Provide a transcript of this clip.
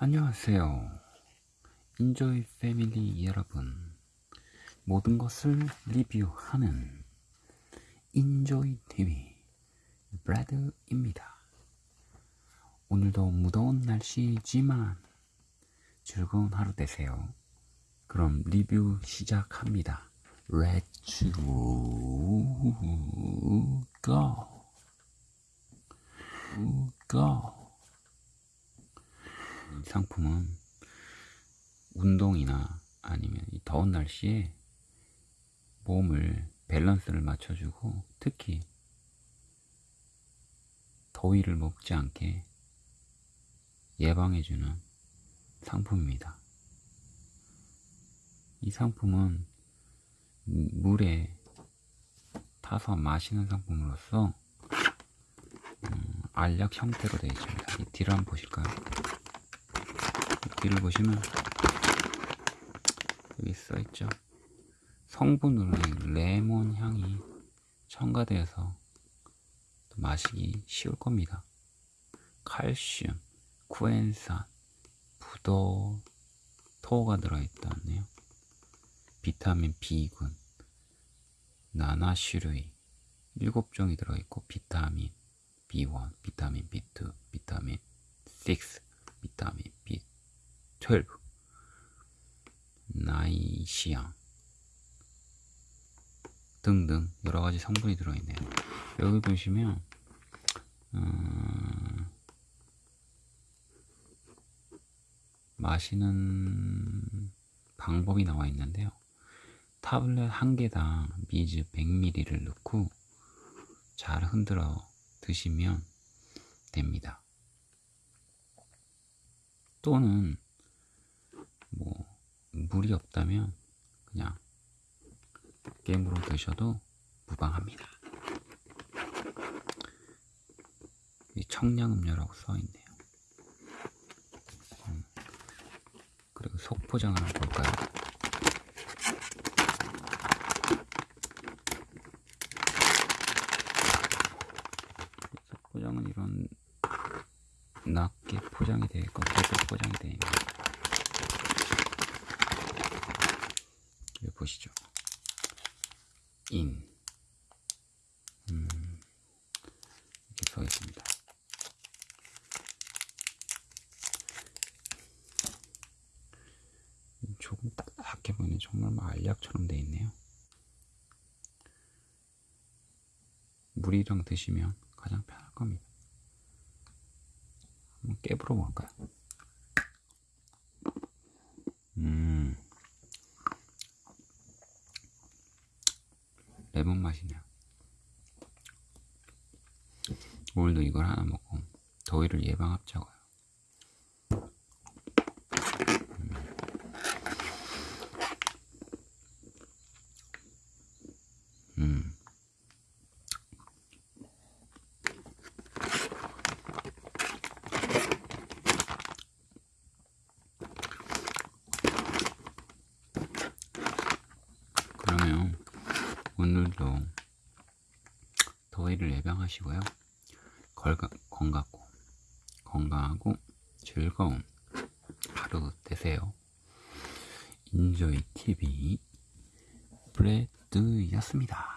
안녕하세요. 인조이 패밀리 여러분. 모든 것을 리뷰하는 인조이 TV 브래드입니다. 오늘도 무더운 날씨지만 즐거운 하루 되세요. 그럼 리뷰 시작합니다. Let's go. go. 이 상품은 운동이나 아니면 이 더운 날씨에 몸을 밸런스를 맞춰주고 특히 더위를 먹지 않게 예방해주는 상품입니다. 이 상품은 물에 타서 마시는 상품으로서 음, 알약 형태로 되어 있습니다. 이 뒤를 한번 보실까요? 뒤를 보시면 여기 써있죠. 성분으로 레몬 향이 첨가되어서 마시기 쉬울 겁니다. 칼슘, 구엔산, 부도, 토가 들어있다네요. 비타민 B군, 나나슈루이 7종이 들어있고 비타민 B1, 비타민 B2, 비타민 6, 비타민 B12, 나이시앙 등등 여러가지 성분이 들어있네요. 여기 보시면 음, 마시는 방법이 나와 있는데요. 타블렛 한 개당 미즈 100ml를 넣고 잘 흔들어 드시면 됩니다. 또는 뭐 물이 없다면 그냥 게임으로 드셔도 무방합니다. 청량음료라고 써있네요. 음, 그리고 속포장을 한번 볼까요? 속포장은 이런 낮게 포장이 되어 있고 계속 포장이 되어 있는 여기 보시죠. 인. 음, 이렇게 써 있습니다. 조금 딱딱해 보이는 정말 뭐 알약처럼 되어 있네요. 물이랑 드시면 가장 편할 겁니다. 한번 깨불어 볼까요? 레몬 맛이네요. 오늘도 이걸 하나 먹고 더위를 예방합자고요. 음. 그러면 오늘도 더위를 예방하시고요. 건강고, 건강하고 즐거운 하루 되세요. 인조이 TV 브레드였습니다.